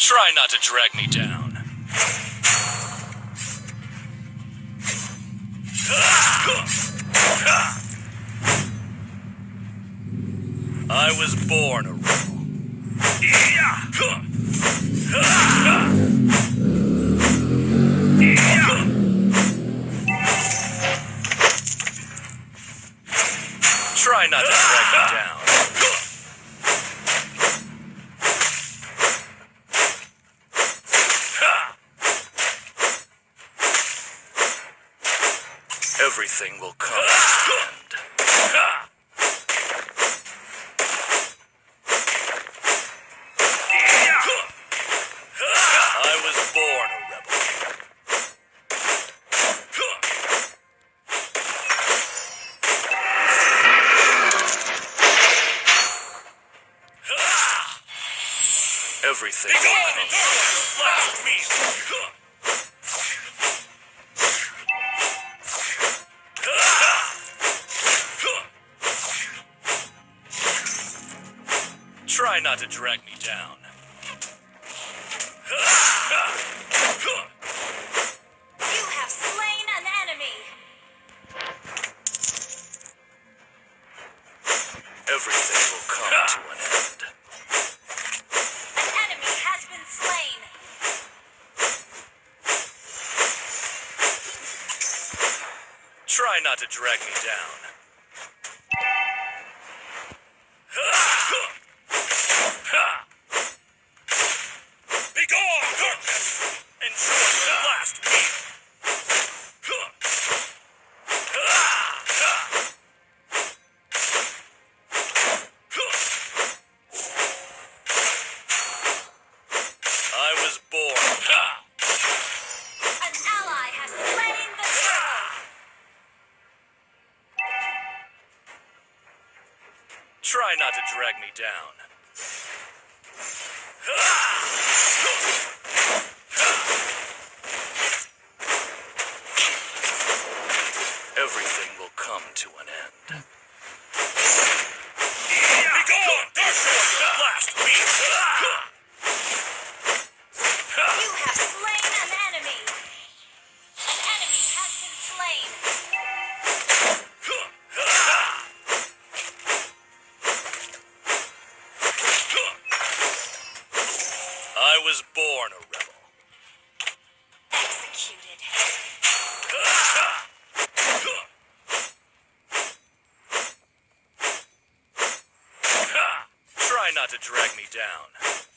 Try not to drag me down. I was born a rebel. Try not to drag me down. Everything will come to an end. I was born a rebel. Everything Try not to drag me down. You have slain an enemy. Everything will come to an end. An enemy has been slain. Try not to drag me down. Try not to drag me down. Everything will come to an end. Was born a rebel. Executed. Try not to drag me down.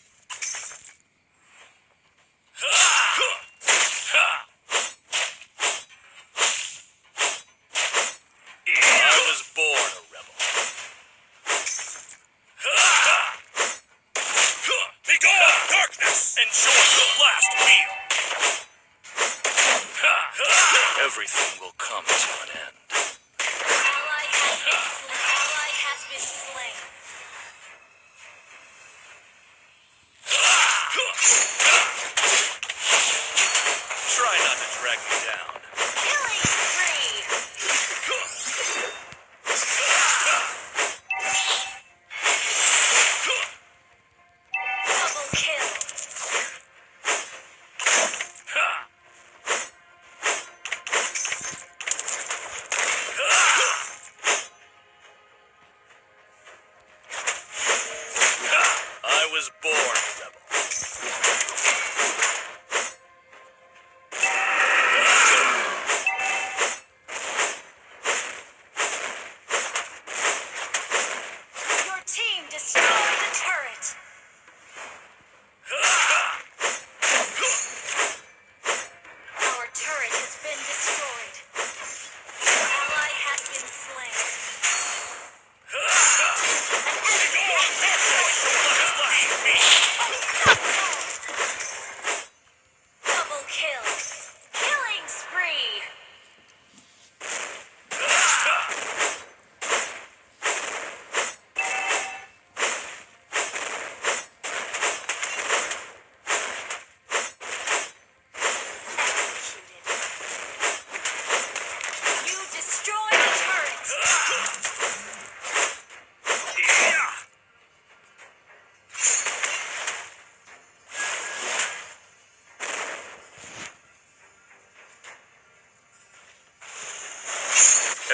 Turret has been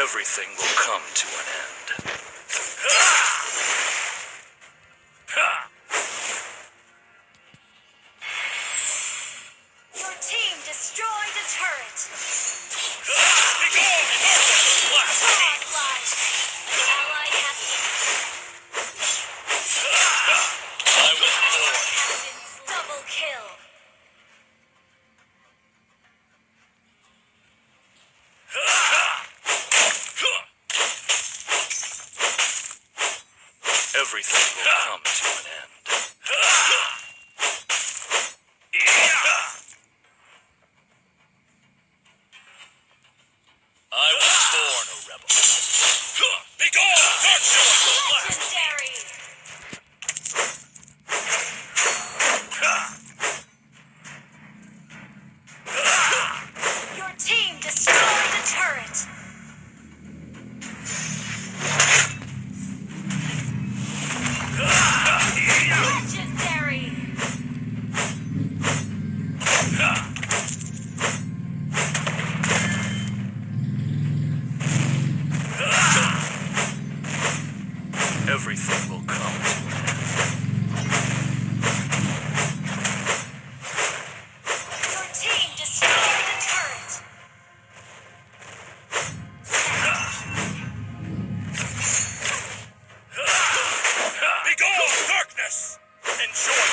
everything will come to an end. everything will come. enjoy.